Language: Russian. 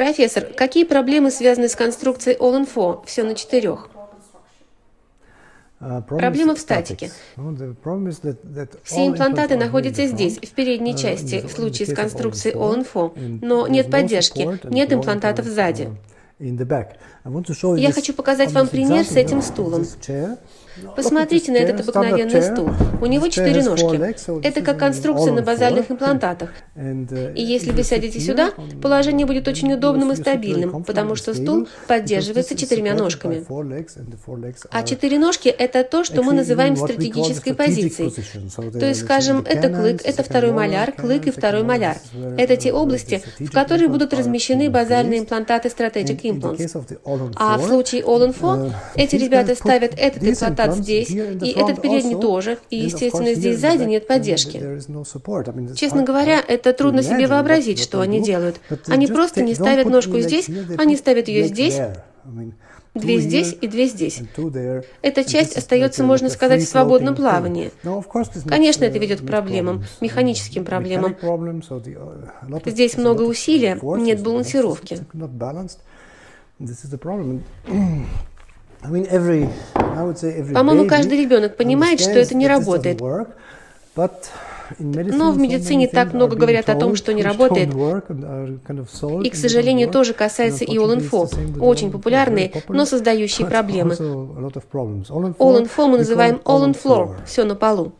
Профессор, какие проблемы связаны с конструкцией All-in-4? Все на четырех. Проблема в статике. Все имплантаты находятся здесь, в передней части, в случае с конструкцией All-in-4, но нет поддержки, нет имплантатов сзади. Я хочу показать вам пример с этим стулом. Посмотрите на этот обыкновенный стул. У него четыре ножки. Это как конструкция на базальных имплантатах. И если вы сядете сюда, положение будет очень удобным и стабильным, потому что стул поддерживается четырьмя ножками. А четыре ножки – это то, что мы называем стратегической позицией. То есть, скажем, это клык, это второй маляр, клык и второй маляр. Это те области, в которые будут размещены базальные имплантаты Strategic Implants. А в случае All-in-4 эти ребята ставят этот имплантат здесь, и этот передний тоже, и, естественно, здесь сзади нет поддержки. Честно говоря, это трудно себе вообразить, что они делают. Они просто не ставят ножку здесь, они ставят ее здесь, Две здесь и две здесь. Эта часть остается, можно сказать, в свободном плавании. Конечно, это ведет к проблемам, механическим проблемам. Здесь много усилия, нет балансировки. По-моему, каждый ребенок понимает, что это не работает. Но в медицине так много говорят о том, что не работает. И, к сожалению, тоже касается и All-in-4. Очень популярные, но создающие проблемы. All-in-4 мы называем All-on-Floor, все на полу.